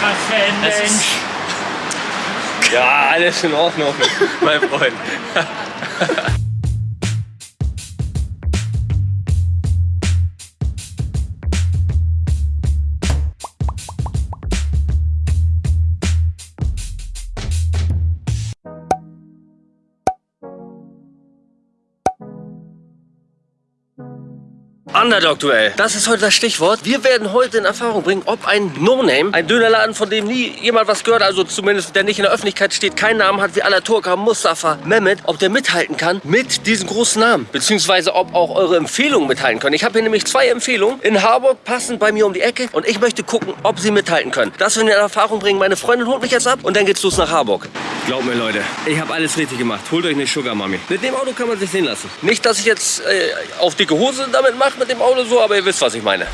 Was für ein ist- Mensch. Ja, alles in Ordnung, mein Freund. Underdog-Duell. Das ist heute das Stichwort. Wir werden heute in Erfahrung bringen, ob ein No-Name, ein Dönerladen, von dem nie jemand was gehört, also zumindest der nicht in der Öffentlichkeit steht, keinen Namen hat wie Alaturka, Mustafa, Mehmet, ob der mithalten kann mit diesen großen Namen. Beziehungsweise ob auch eure Empfehlungen mithalten können. Ich habe hier nämlich zwei Empfehlungen in Harburg, passend bei mir um die Ecke. Und ich möchte gucken, ob sie mithalten können. Das werden wir in Erfahrung bringen. Meine Freundin holt mich jetzt ab und dann geht's los nach Harburg. Glaubt mir, Leute, ich habe alles richtig gemacht. Holt euch eine Sugar Mami. Mit dem Auto kann man sich sehen lassen. Nicht, dass ich jetzt äh, auf dicke Hose damit mache mit dem Auto so, aber ihr wisst, was ich meine.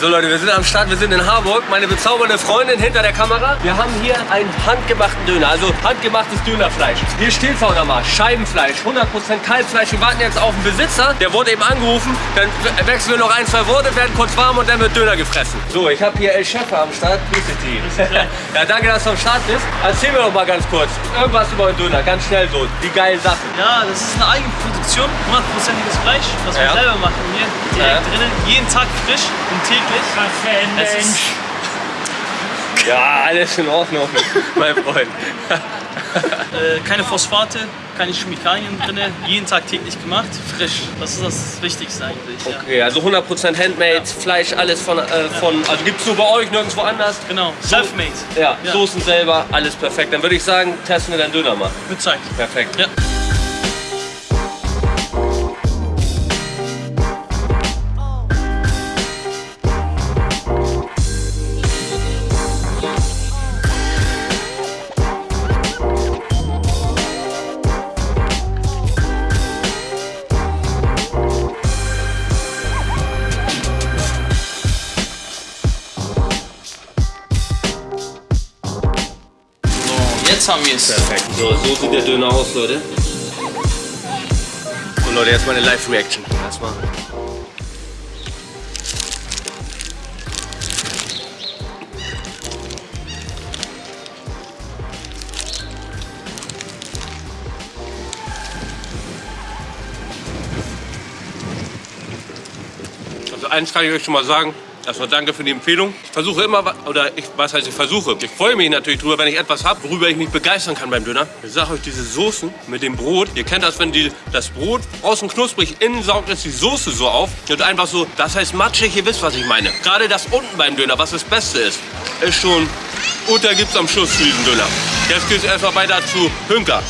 So Leute, wir sind am Start, wir sind in Harburg. Meine bezaubernde Freundin hinter der Kamera. Wir haben hier einen handgemachten Döner, also handgemachtes Dönerfleisch. Hier steht vorne mal Scheibenfleisch, 100% Kalbfleisch. Wir warten jetzt auf den Besitzer, der wurde eben angerufen. Dann wechseln wir noch ein, zwei Worte, werden kurz warm und dann wird Döner gefressen. So, ich habe hier El Schäfer am Start. Grüße dich. ja, danke, dass du am Start bist. Erzähl mir doch mal ganz kurz irgendwas über den Döner, ganz schnell so, die geilen Sachen. Ja, das ist eine Eigenproduktion, 100%iges Fleisch, was wir Ja. selber machen hier, direkt Ja. drinnen, jeden Tag frisch und täglich. Es ist- Mensch. Ja, alles in Ordnung, mein Freund. Äh, keine Phosphate, keine Chemikalien drin, jeden Tag täglich gemacht, frisch. Das ist das Wichtigste eigentlich. Ja. Okay, also 100% Handmade, Fleisch, alles von, äh, von also gibt's nur bei euch, nirgendwo anders. Genau, self-made. Ja, Ja. Soßen selber, alles perfekt. Dann würde ich sagen, testen wir deinen Döner mal. Mit Zeit. Perfekt. Ja. Jetzt haben wir es. Perfekt. So, so sieht der Döner aus, Leute. So Leute, jetzt meine Live-Reaction. Erstmal. Also eins kann ich euch schon mal sagen. Erstmal danke für die Empfehlung. Ich versuche immer, oder ich, was heißt ich versuche? Ich freue mich natürlich drüber, wenn ich etwas habe, worüber ich mich begeistern kann beim Döner. Ich sage euch, diese Soßen mit dem Brot, ihr kennt das, wenn die, das Brot außen knusprig, innen saugt es die Soße so auf und einfach so, das heißt matschig, ihr wisst, was ich meine. Gerade das unten beim Döner, was das Beste ist, ist schon, und da gibt's am Schluss für diesen Döner. Jetzt geht's erstmal weiter zu Hünker.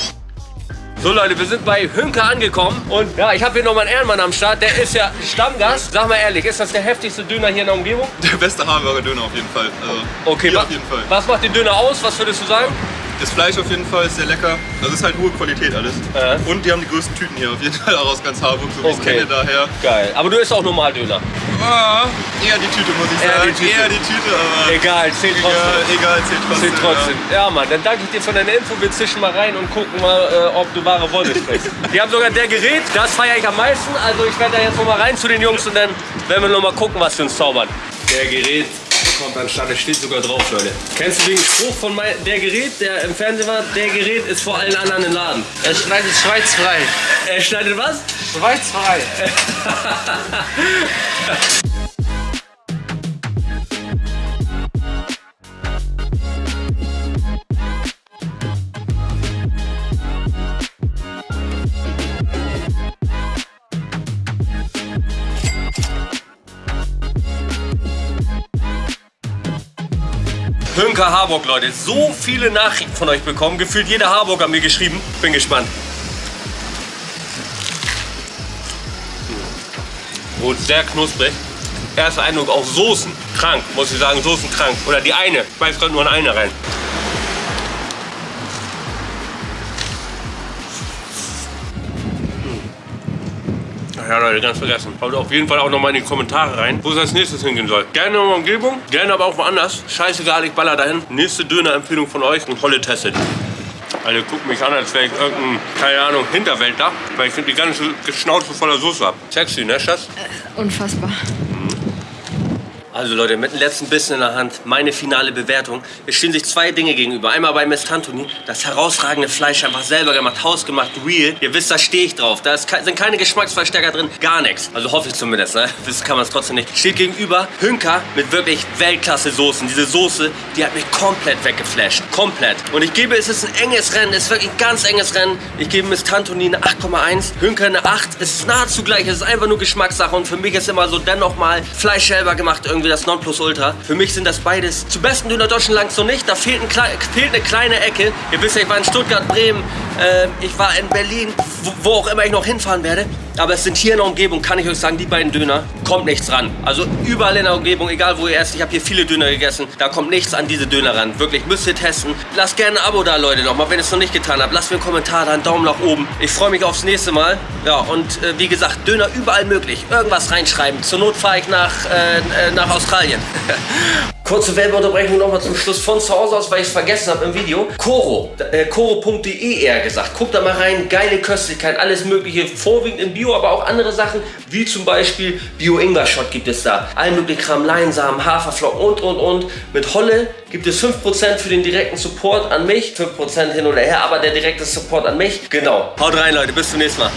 So Leute, wir sind bei Hünke angekommen und ja, ich habe hier noch mal einen Ehrenmann am Start, der ist ja Stammgast. Sag mal ehrlich, ist das der heftigste Döner hier in der Umgebung? Der beste Hamburger Döner auf jeden Fall. Also, Okay, wa- jeden Fall. was macht den Döner aus? Was würdest du sagen? Das Fleisch auf jeden Fall ist sehr lecker. Das ist halt hohe Qualität alles. Ja. Und die haben die größten Tüten hier auf jeden Fall auch aus ganz Harburg, so wie ich es Okay. kenne daher. Geil. Aber du isst auch normal Döner. Ah, eher die Tüte muss ich Eher sagen. die. Eher die Tüte, aber Egal, zählt trotzdem. egal, egal zählt trotzdem. Zählt trotzdem. Ja, Mann, dann danke ich dir für deine Info. Wir zischen mal rein und gucken mal, äh, ob du wahre Wolle sprichst. Die haben sogar der Gerät, das feiere ich am meisten. Also ich werde da jetzt noch mal rein zu den Jungs und dann werden wir noch mal gucken, was sie uns zaubern. Der Gerät kommt an Start, es steht sogar drauf, Leute. Kennst du den Spruch von mein, der Gerät, der im Fernsehen war? Der Gerät ist vor allen anderen im Laden. Er schneidet schweizfrei. Er schneidet was? Schweizfrei. Hünker Harburg, Leute. So viele Nachrichten von euch bekommen. Gefühlt jeder Harburg hat mir geschrieben. Bin gespannt. Und sehr knusprig. Erster Eindruck auch Soßen. Krank, muss ich sagen. Soßen krank. Oder die eine. Ich weiß gerade nur in eine rein. Ja, Leute, ganz vergessen. Schaut auf jeden Fall auch noch mal in die Kommentare rein, wo es als nächstes hingehen soll. Gerne in der Umgebung, gerne aber auch woanders. Scheißegal, ich baller dahin. Nächste Döner-Empfehlung von euch und Holle testet. Alle gucken mich an, als wäre ich irgendein, keine Ahnung, Hinterwäldler, weil ich die ganze Schnauze voller Soße habe. Sexy, ne, Schatz? Unfassbar. Also Leute, mit dem letzten Bissen in der Hand, meine finale Bewertung. Es stehen sich zwei Dinge gegenüber. Einmal bei Miss Tantoni, das herausragende Fleisch einfach selber gemacht, hausgemacht, real. Ihr wisst, da stehe ich drauf. Da ke- sind keine Geschmacksverstärker drin, gar nichts. Also hoffe ich zumindest, ne? Wissen kann man es trotzdem nicht. Steht gegenüber Hünker mit wirklich Weltklasse-Soßen. Diese Soße, die hat mich komplett weggeflasht. Komplett. Und ich gebe, es ist ein enges Rennen, es ist wirklich ein ganz enges Rennen. Ich gebe Miss Tantoni eine 8,1, Hünker eine 8. Es ist nahezu gleich, es ist einfach nur Geschmackssache. Und für mich ist immer so dennoch mal Fleisch selber gemacht, irgendwie das Nonplusultra. Für mich sind das beides zu besten Döner Deutschland noch nicht. Da fehlt, ein, fehlt eine kleine Ecke. Ihr wisst ja, ich war in Stuttgart, Bremen, ähm, ich war in Berlin, wo, wo auch immer ich noch hinfahren werde. Aber es sind hier in der Umgebung, kann ich euch sagen, die beiden Döner, kommt nichts ran. Also überall in der Umgebung, egal wo ihr esst, ich habe hier viele Döner gegessen, da kommt nichts an diese Döner ran. Wirklich, müsst ihr testen. Lasst gerne ein Abo da, Leute, nochmal, wenn ihr es noch nicht getan habt. Lasst mir einen Kommentar da, einen Daumen nach oben. Ich freue mich aufs nächste Mal. Ja, und äh, wie gesagt, Döner überall möglich. Irgendwas reinschreiben. Zur Not fahre ich nach, äh, äh, nach Australien. Kurze Werbeunterbrechung nochmal zum Schluss von zu Hause aus, weil ich es vergessen habe im Video. Koro, äh, koro.de eher gesagt. Guckt da mal rein, geile Köstlichkeit, alles mögliche, vorwiegend in Bio, aber auch andere Sachen, wie zum Beispiel Bio-Ingwer-Shot gibt es da. All mögliche Kram, Leinsamen, Haferflocken und, und, und. Mit Holle gibt es 5% für den direkten Support an mich, 5% hin oder her, aber der direkte Support an mich. Genau. Haut rein, Leute, bis zum nächsten Mal.